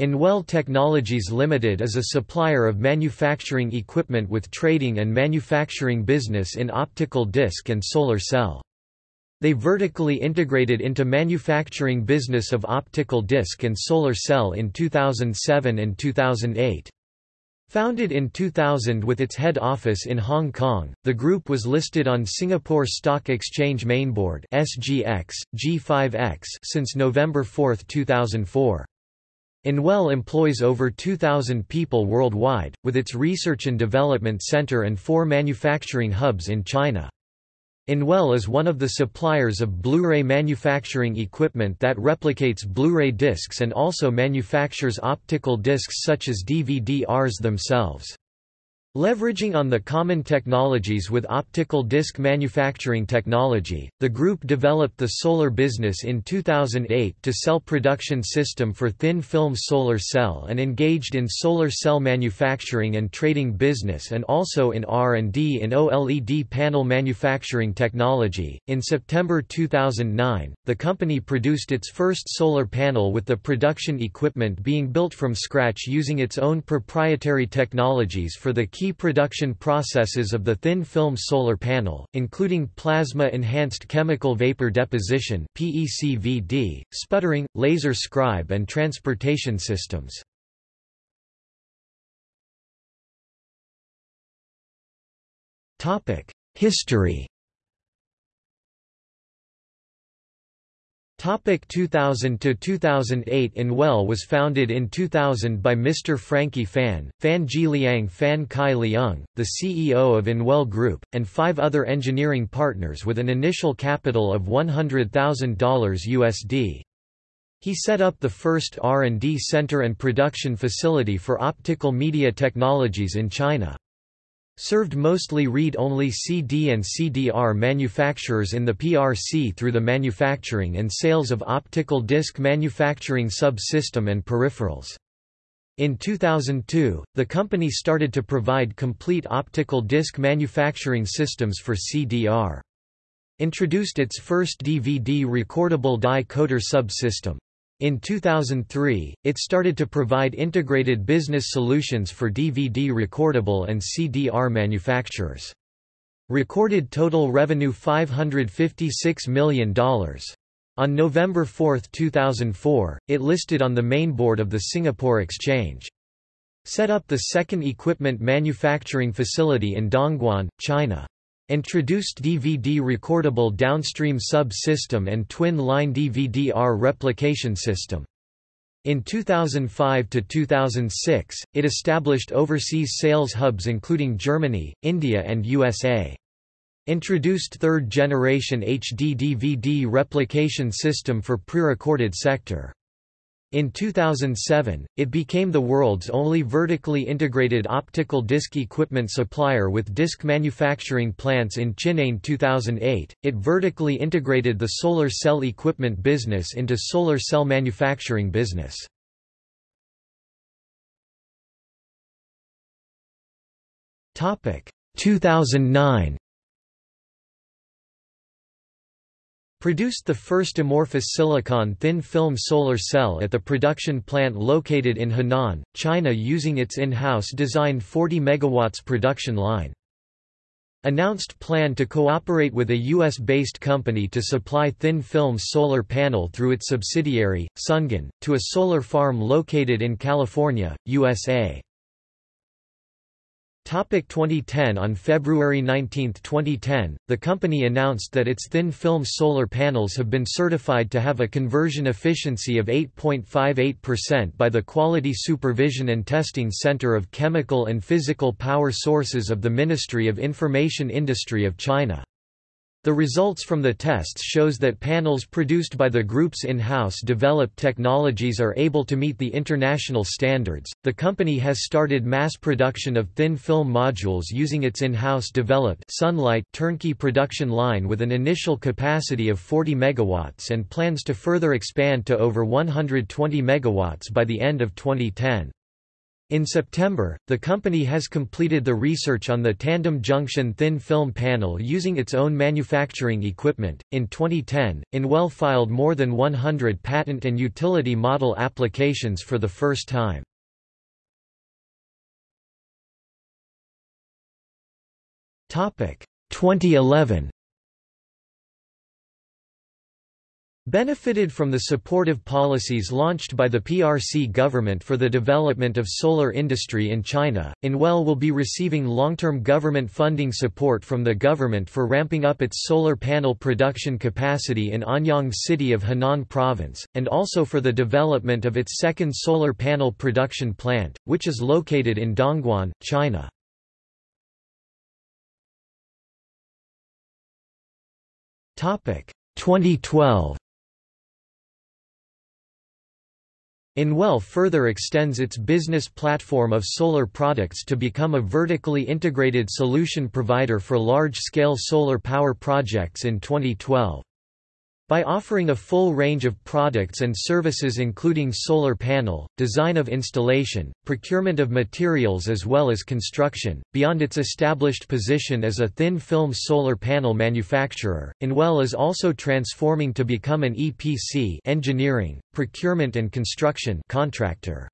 Anwell Technologies Limited is a supplier of manufacturing equipment with trading and manufacturing business in optical disc and solar cell. They vertically integrated into manufacturing business of optical disc and solar cell in 2007 and 2008. Founded in 2000 with its head office in Hong Kong, the group was listed on Singapore Stock Exchange Mainboard (SGX) G5X since November 4, 2004. Anwell employs over 2,000 people worldwide, with its research and development center and four manufacturing hubs in China. Anwell is one of the suppliers of Blu-ray manufacturing equipment that replicates Blu-ray discs and also manufactures optical discs such as DVD-Rs themselves. Leveraging on the common technologies with optical disc manufacturing technology, the group developed the solar business in 2008 to sell production system for thin film solar cell and engaged in solar cell manufacturing and trading business and also in R&D in OLED panel manufacturing technology. In September 2009, the company produced its first solar panel with the production equipment being built from scratch using its own proprietary technologies for the key production processes of the thin film solar panel, including plasma-enhanced chemical vapor deposition PECVD, sputtering, laser scribe and transportation systems. History Topic 2000 to 2008 Anwell was founded in 2000 by Mr. Frankie Fan, Fan Ji Fan Kai Liang, the CEO of Anwell Group, and five other engineering partners with an initial capital of $100,000 USD. He set up the first R&D center and production facility for optical media technologies in China served mostly read-only CD and CDR manufacturers in the PRC through the manufacturing and sales of optical disc manufacturing sub-system and peripherals. In 2002, the company started to provide complete optical disc manufacturing systems for CDR. Introduced its first DVD recordable dye coater subsystem. In 2003, it started to provide integrated business solutions for DVD recordable and CDR manufacturers. Recorded total revenue $556 million. On November 4, 2004, it listed on the main board of the Singapore Exchange. Set up the second equipment manufacturing facility in Dongguan, China. Introduced DVD recordable downstream sub-system and twin-line DVD-R replication system. In 2005 to 2006, it established overseas sales hubs including Germany, India and USA. Introduced third-generation HD DVD replication system for pre-recorded sector. In 2007, it became the world's only vertically integrated optical disc equipment supplier with disc manufacturing plants in Chennai. 2008, it vertically integrated the solar cell equipment business into solar cell manufacturing business. Topic 2009 Produced the first amorphous silicon thin-film solar cell at the production plant located in Henan, China using its in-house designed 40 MW production line. Announced plan to cooperate with a U.S.-based company to supply thin-film solar panel through its subsidiary, Sungen, to a solar farm located in California, USA. Topic 2010 On February 19, 2010, the company announced that its thin-film solar panels have been certified to have a conversion efficiency of 8.58% by the Quality Supervision and Testing Center of Chemical and Physical Power Sources of the Ministry of Information Industry of China. The results from the tests shows that panels produced by the group's in-house developed technologies are able to meet the international standards. The company has started mass production of thin film modules using its in-house developed Sunlight turnkey production line with an initial capacity of 40 megawatts and plans to further expand to over 120 megawatts by the end of 2010. In September, the company has completed the research on the tandem junction thin film panel using its own manufacturing equipment. In 2010, Anwell filed more than 100 patent and utility model applications for the first time. Topic 2011 benefited from the supportive policies launched by the PRC government for the development of solar industry in China. Anwell will be receiving long-term government funding support from the government for ramping up its solar panel production capacity in Anyang City of Henan Province, and also for the development of its second solar panel production plant, which is located in Dongguan, China. Topic 2012 Anwell further extends its business platform of solar products to become a vertically integrated solution provider for large-scale solar power projects in 2012. By offering a full range of products and services including solar panel, design of installation, procurement of materials as well as construction, beyond its established position as a thin-film solar panel manufacturer, Anwell is also transforming to become an EPC engineering, procurement and construction contractor.